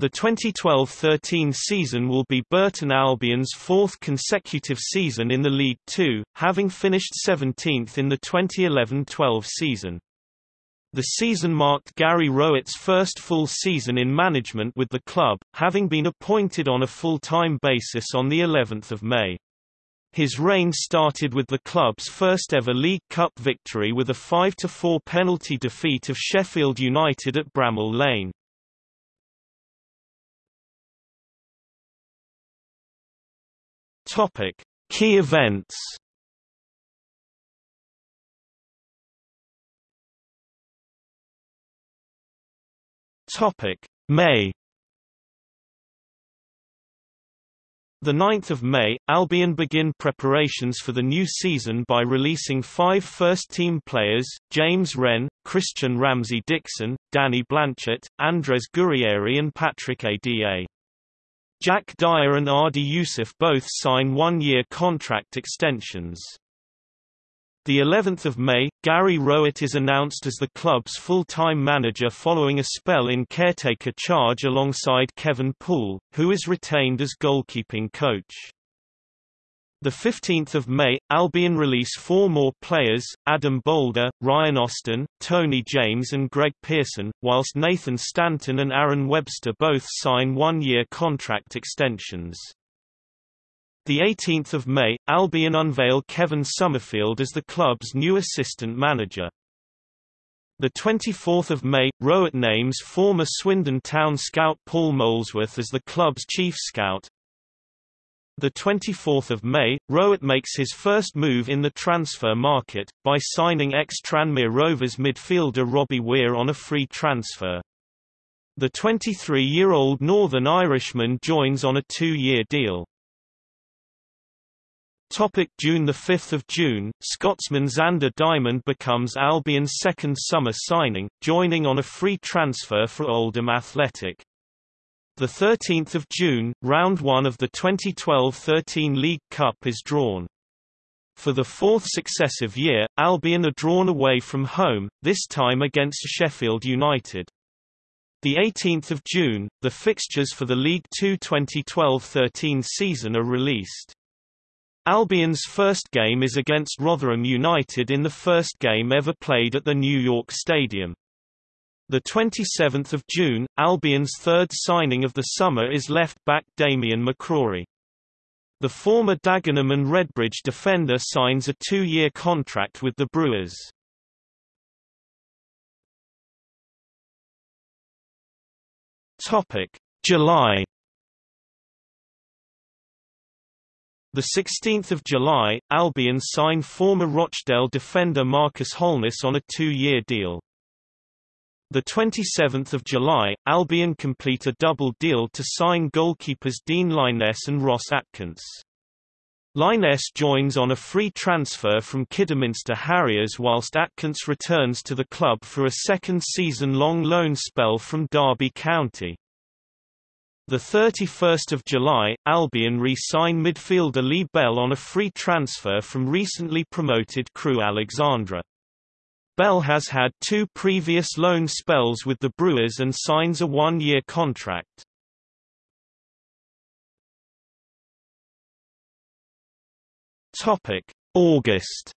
The 2012-13 season will be Burton Albion's fourth consecutive season in the League Two, having finished 17th in the 2011-12 season. The season marked Gary Rowett's first full season in management with the club, having been appointed on a full-time basis on the 11th of May. His reign started with the club's first-ever League Cup victory with a 5–4 penalty defeat of Sheffield United at Bramall Lane. Topic: Key events. Topic: May. The 9th of May, Albion begin preparations for the new season by releasing five first-team players, James Wren, Christian Ramsey-Dixon, Danny Blanchett, Andres Gurrieri and Patrick Ada. Jack Dyer and Adi Yussuf both sign one-year contract extensions. The 11th of May, Gary Rowett is announced as the club's full-time manager following a spell in caretaker charge alongside Kevin Poole, who is retained as goalkeeping coach. The 15th of May, Albion release four more players, Adam Bolder, Ryan Austin, Tony James and Greg Pearson, whilst Nathan Stanton and Aaron Webster both sign one-year contract extensions. The 18th of May, Albion unveil Kevin Summerfield as the club's new assistant manager. The 24th of May, Rowett names former Swindon Town scout Paul Molesworth as the club's chief scout, the 24th of May, Rowett makes his first move in the transfer market, by signing ex-Tranmere Rovers midfielder Robbie Weir on a free transfer. The 23-year-old Northern Irishman joins on a two-year deal. Topic June 5 June, Scotsman Zander Diamond becomes Albion's second summer signing, joining on a free transfer for Oldham Athletic. The 13th of June, round 1 of the 2012-13 League Cup is drawn. For the fourth successive year, Albion are drawn away from home, this time against Sheffield United. The 18th of June, the fixtures for the League Two 2012-13 season are released. Albion's first game is against Rotherham United in the first game ever played at the New York Stadium. The 27th of June, Albion's third signing of the summer is left-back Damian McCrory. The former Dagenham and Redbridge defender signs a two-year contract with the Brewers. Topic: July The 16th of July, Albion sign former Rochdale defender Marcus Holness on a two-year deal. The 27th of July, Albion complete a double deal to sign goalkeepers Dean Lyness and Ross Atkins. Lyness joins on a free transfer from Kidderminster Harriers whilst Atkins returns to the club for a second season-long loan spell from Derby County. The 31st of July, Albion re-sign midfielder Lee Bell on a free transfer from recently promoted Crewe Alexandra. Bell has had two previous loan spells with the Brewers and signs a one-year contract. Topic: August.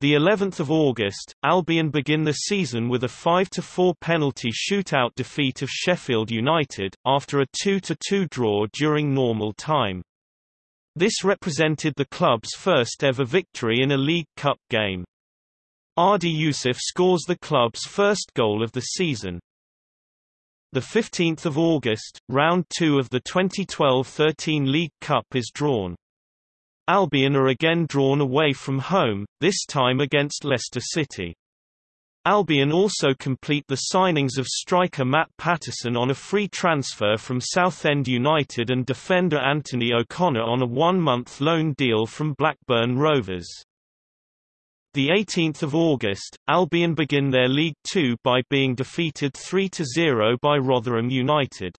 The 11th of August, Albion begin the season with a 5-4 penalty shootout defeat of Sheffield United, after a 2-2 draw during normal time. This represented the club's first ever victory in a League Cup game. Adi Yussuf scores the club's first goal of the season. The 15th of August, round 2 of the 2012-13 League Cup is drawn. Albion are again drawn away from home, this time against Leicester City. Albion also complete the signings of striker Matt Patterson on a free transfer from Southend United and defender Anthony O'Connor on a one-month loan deal from Blackburn Rovers. The 18th of August, Albion begin their League Two by being defeated 3-0 by Rotherham United.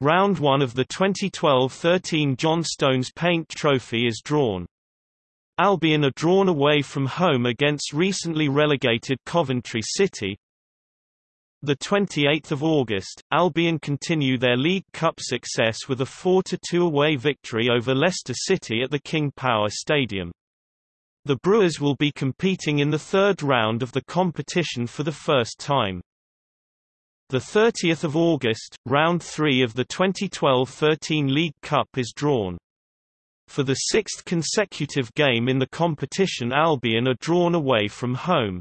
Round 1 of the 2012-13 Johnstone's Paint Trophy is drawn. Albion are drawn away from home against recently relegated Coventry City. The 28th of August, Albion continue their League Cup success with a 4-2 away victory over Leicester City at the King Power Stadium. The Brewers will be competing in the third round of the competition for the first time. The 30th of August, round 3 of the 2012-13 League Cup is drawn. For the sixth consecutive game in the competition Albion are drawn away from home.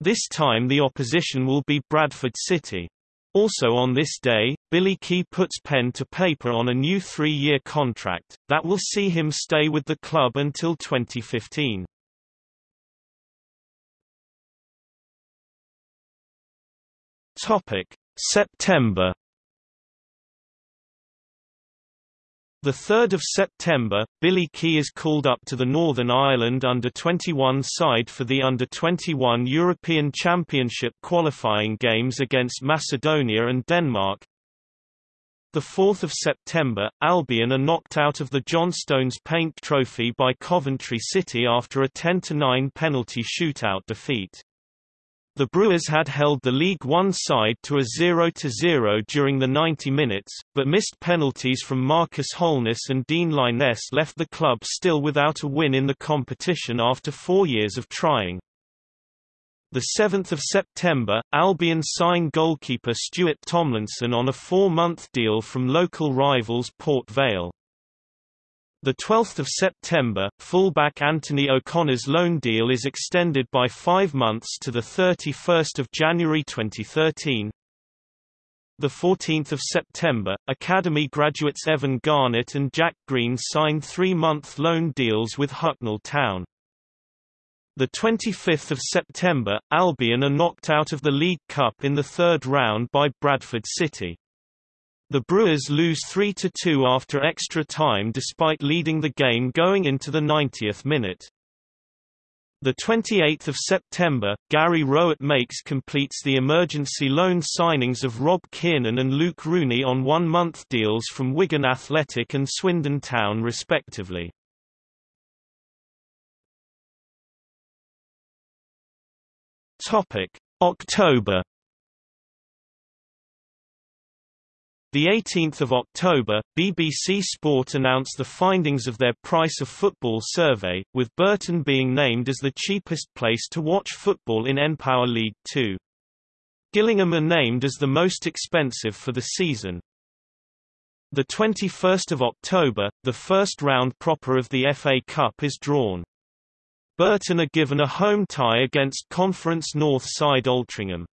This time the opposition will be Bradford City. Also on this day, Billy Kee puts pen to paper on a new three-year contract, that will see him stay with the club until 2015. September 3 September, Billy Kee is called up to the Northern Ireland under-21 side for the under-21 European Championship qualifying games against Macedonia and Denmark. The 4th of September, Albion are knocked out of the Johnstone's Paint Trophy by Coventry City after a 10-9 penalty shootout defeat. The Brewers had held the League One side to a 0-0 during the 90 minutes, but missed penalties from Marcus Holness and Dean Lyness left the club still without a win in the competition after four years of trying. 7 September, Albion signed goalkeeper Stuart Tomlinson on a four-month deal from local rivals Port Vale. The 12th of September, fullback Anthony O'Connor's loan deal is extended by five months to the 31st of January 2013. The 14th of September, Academy graduates Evan Garnett and Jack Green signed three-month loan deals with Hucknall Town. The 25th of September, Albion are knocked out of the League Cup in the third round by Bradford City. The Brewers lose 3–2 after extra time despite leading the game going into the 90th minute. The 28th of September, Gary Rowett makes completes the emergency loan signings of Rob Kiernan and Luke Rooney on one-month deals from Wigan Athletic and Swindon Town respectively. October The 18th of October, BBC Sport announced the findings of their Price of Football survey, with Burton being named as the cheapest place to watch football in npower League 2. Gillingham are named as the most expensive for the season. The 21st of October, the first round proper of the FA Cup is drawn. Burton are given a home tie against Conference North side Altrincham.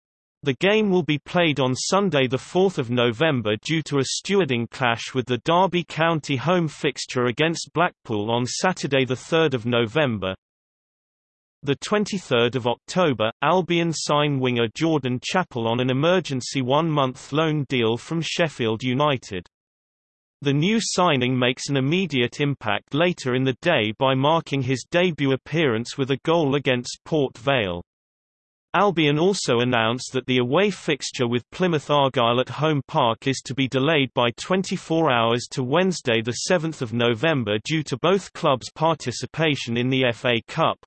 The game will be played on Sunday 4 November due to a stewarding clash with the Derby County home fixture against Blackpool on Saturday 3 November. 23 October, Albion sign winger Jordan Chappell on an emergency one-month loan deal from Sheffield United. The new signing makes an immediate impact later in the day by marking his debut appearance with a goal against Port Vale. Albion also announced that the away fixture with Plymouth Argyle at Home Park is to be delayed by 24 hours to Wednesday 7 November due to both clubs' participation in the FA Cup.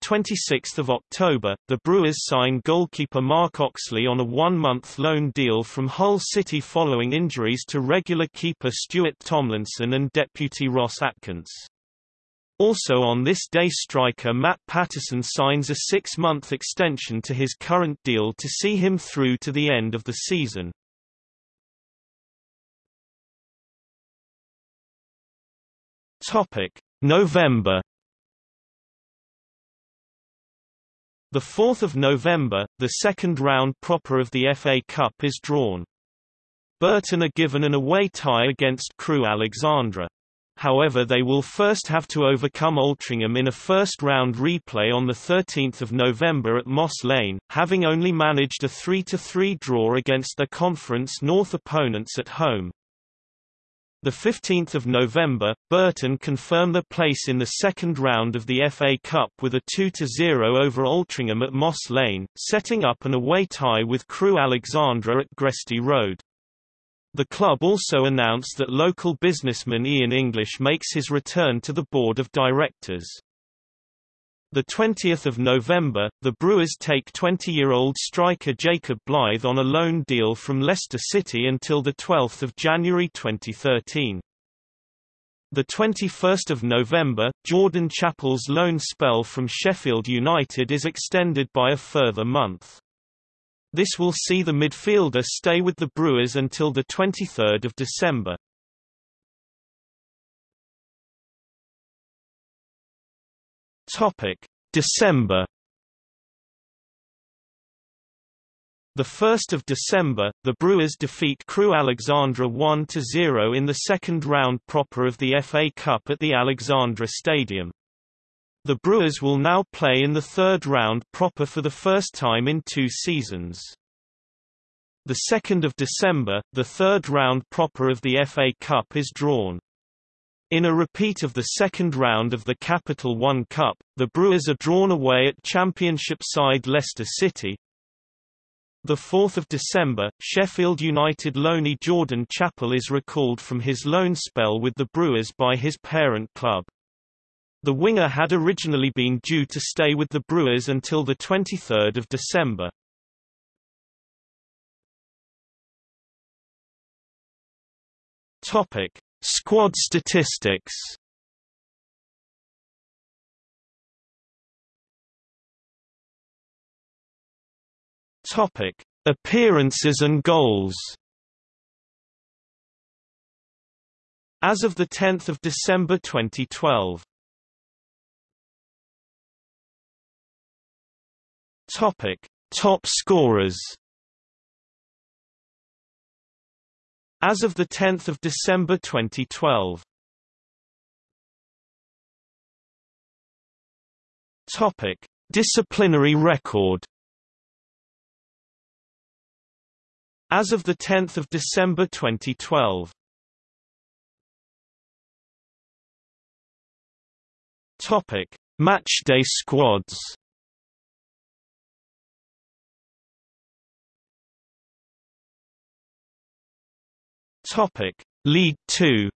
26 October, the Brewers signed goalkeeper Mark Oxley on a one-month loan deal from Hull City following injuries to regular keeper Stuart Tomlinson and deputy Ross Atkins. Also on this day striker Matt Patterson signs a six-month extension to his current deal to see him through to the end of the season. November The 4th of November, the second round proper of the FA Cup is drawn. Burton are given an away tie against Crewe Alexandra. However they will first have to overcome Altrincham in a first-round replay on 13 November at Moss Lane, having only managed a 3–3 draw against their Conference North opponents at home. 15 November, Burton confirmed their place in the second round of the FA Cup with a 2–0 over Altrincham at Moss Lane, setting up an away tie with Crewe Alexandra at Gresty Road. The club also announced that local businessman Ian English makes his return to the board of directors. The 20th of November, the Brewers take 20-year-old striker Jacob Blythe on a loan deal from Leicester City until the 12th of January 2013. The 21st of November, Jordan Chappell's loan spell from Sheffield United is extended by a further month. This will see the midfielder stay with the Brewers until the 23rd of December. Topic: December. The 1st of December, the Brewers defeat Crewe Alexandra 1-0 in the second round proper of the FA Cup at the Alexandra Stadium. The Brewers will now play in the third round proper for the first time in two seasons. The 2nd of December, the third round proper of the FA Cup is drawn. In a repeat of the second round of the Capital One Cup, the Brewers are drawn away at Championship side Leicester City. 4 December, Sheffield United loanee Jordan Chappell is recalled from his loan spell with the Brewers by his parent club. The winger had originally been due to stay with the Brewers until 23 December. Topic. Squad statistics Topic: Appearances and goals. As of the 10th of December 2012. Topic: Top scorers. As of 10 December 2012 Topic. Disciplinary record As of 10 December 2012 Topic. Matchday squads Topic: League 2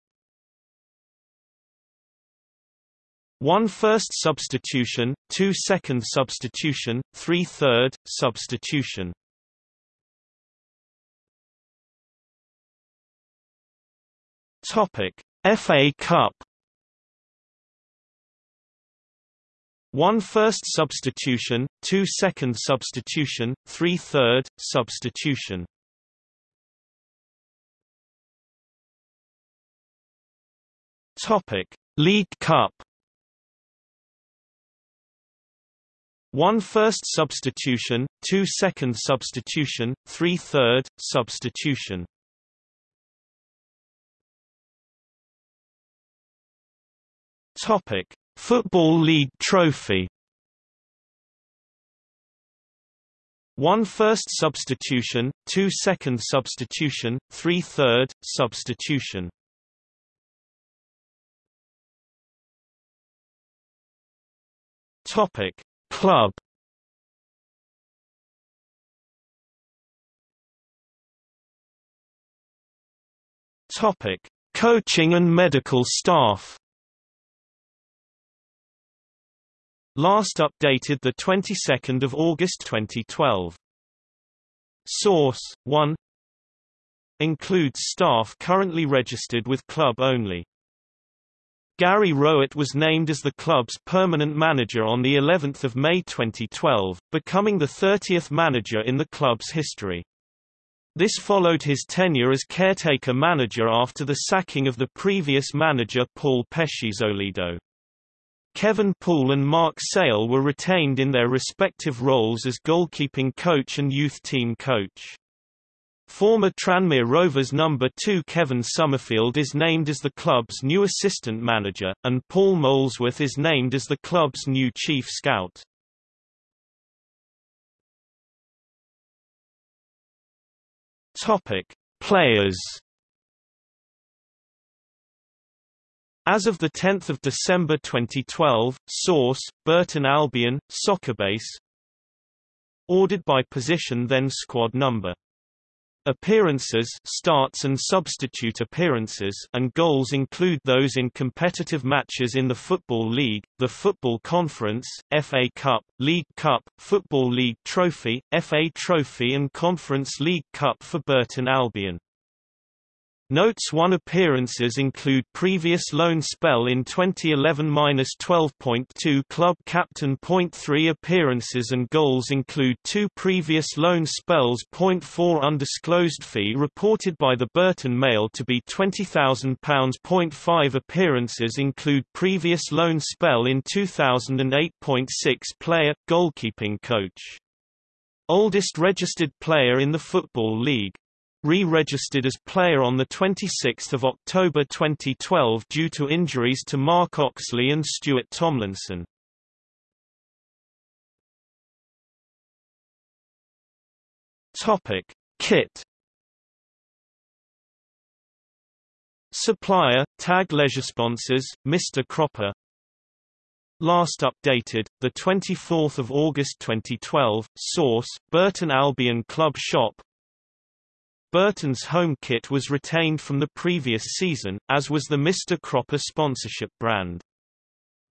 1 first substitution, 2 second substitution, 3 third substitution. Topic: FA Cup 1 first substitution, 2 second substitution, 3 third substitution. Topic: League Cup. One first substitution, two second substitution, three third substitution. Topic: Football League Trophy. One first substitution, two second substitution, three third substitution. Topic: Club. Topic: Coaching and medical staff. Last updated the 22nd of August 2012. Source: 1 Includes staff currently registered with club only. Gary Rowett was named as the club's permanent manager on the 11th of May 2012, becoming the 30th manager in the club's history. This followed his tenure as caretaker manager after the sacking of the previous manager Paul Peschisolido. Kevin Poole and Mark Sale were retained in their respective roles as goalkeeping coach and youth team coach. Former Tranmere Rovers number 2 Kevin Summerfield is named as the club's new assistant manager, and Paul Molesworth is named as the club's new chief scout. Topic: Players. As of 10 December 2012, source, Burton Albion, Soccerbase Ordered by position then squad number Appearances starts and substitute appearances and goals include those in competitive matches in the Football League, the Football Conference, FA Cup, League Cup, Football League Trophy, FA Trophy and Conference League Cup for Burton Albion. Notes 1 appearances include previous loan spell in 2011-12.2 club captain. Point 3 appearances and goals include two previous loan spells. Point 4 undisclosed fee reported by the Burton Mail to be £20,000. Point 5 appearances include previous loan spell in 2008.6 player, goalkeeping coach. Oldest registered player in the Football League re-registered as player on 26 October 2012 due to injuries to Mark Oxley and Stuart Tomlinson. Topic: Kit. Supplier: Tag Leisure Sponsors, Mr. Cropper. Last updated, 24 August 2012. Source: Burton Albion Club Shop. Burton's home kit was retained from the previous season, as was the Mr. Cropper sponsorship brand.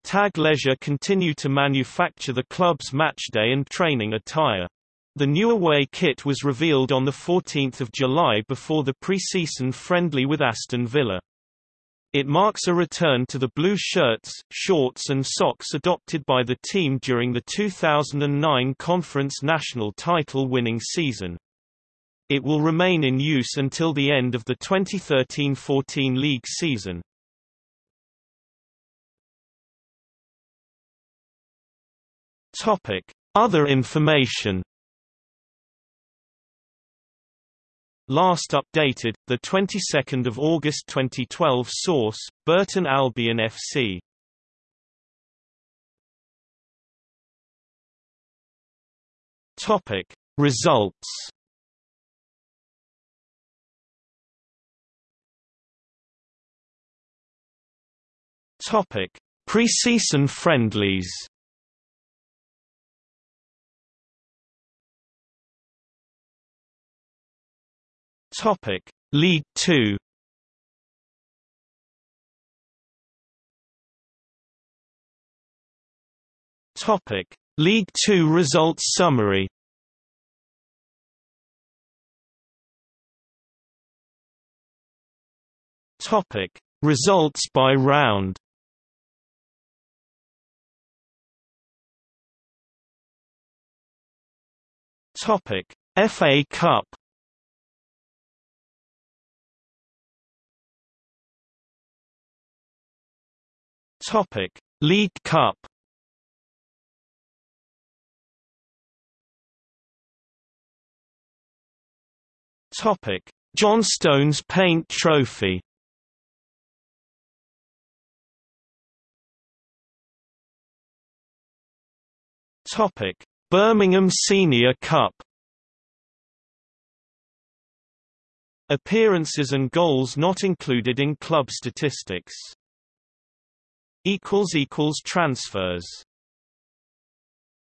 Tag Leisure continue to manufacture the club's matchday and training attire. The new away kit was revealed on 14 July before the pre-season friendly with Aston Villa. It marks a return to the blue shirts, shorts and socks adopted by the team during the 2009 Conference National title winning season. It will remain in use until the end of the 2013-14 league season. Topic: Other information. Last updated, the 22nd of August 2012. Source: Burton Albion FC. Topic: Results. Topic: Preseason friendlies. Topic: League 2. Topic: League 2 results summary. Topic: Results by round. Topic: FA Cup. Topic: League Cup. Topic: Johnstone's Paint Trophy. Topic: Birmingham Senior Cup Appearances and goals not included in club statistics. Transfers